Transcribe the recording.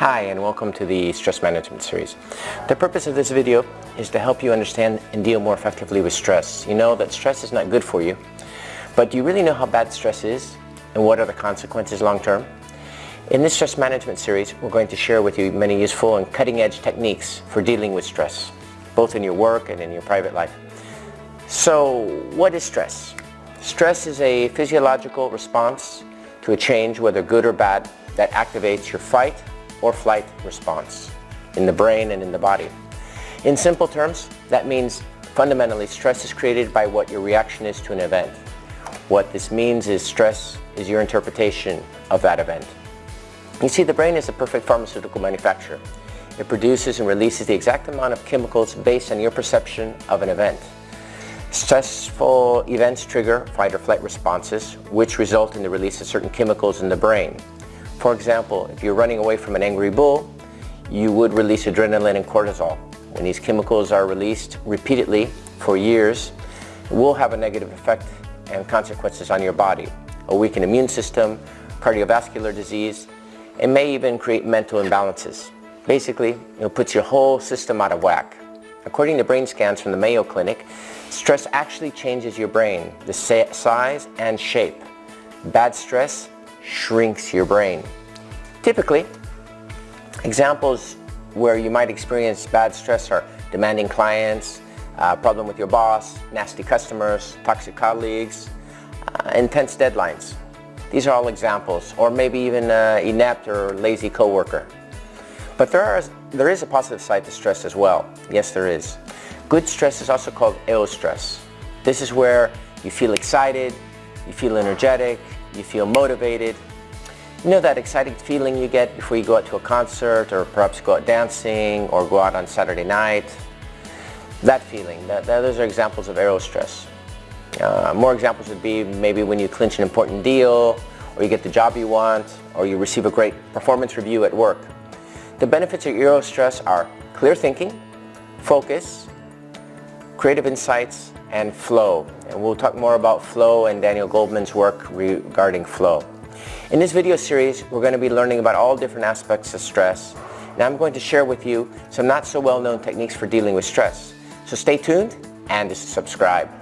Hi and welcome to the stress management series. The purpose of this video is to help you understand and deal more effectively with stress. You know that stress is not good for you, but do you really know how bad stress is and what are the consequences long term? In this stress management series, we're going to share with you many useful and cutting-edge techniques for dealing with stress, both in your work and in your private life. So, what is stress? Stress is a physiological response to a change, whether good or bad, that activates your fight or flight response in the brain and in the body. In simple terms, that means fundamentally stress is created by what your reaction is to an event. What this means is stress is your interpretation of that event. You see, the brain is a perfect pharmaceutical manufacturer. It produces and releases the exact amount of chemicals based on your perception of an event. Stressful events trigger fight or flight responses, which result in the release of certain chemicals in the brain. For example, if you're running away from an angry bull, you would release adrenaline and cortisol. When these chemicals are released repeatedly for years, it will have a negative effect and consequences on your body. A weakened immune system, cardiovascular disease, it may even create mental imbalances. Basically, it puts your whole system out of whack. According to brain scans from the Mayo Clinic, stress actually changes your brain, the size and shape. Bad stress shrinks your brain. Typically, examples where you might experience bad stress are demanding clients, uh, problem with your boss, nasty customers, toxic colleagues, uh, intense deadlines. These are all examples, or maybe even an inept or lazy coworker. But there, are, there is a positive side to stress as well. Yes, there is. Good stress is also called eustress. This is where you feel excited, you feel energetic, you feel motivated. You know that exciting feeling you get before you go out to a concert or perhaps go out dancing or go out on Saturday night? That feeling, that, that those are examples of eustress. Uh, more examples would be maybe when you clinch an important deal or you get the job you want or you receive a great performance review at work. The benefits of eustress are clear thinking, focus, creative insights, and flow. And we'll talk more about flow and Daniel Goleman's work regarding flow. In this video series, we're going to be learning about all different aspects of stress. And I'm going to share with you some not so well known techniques for dealing with stress. So stay tuned and subscribe.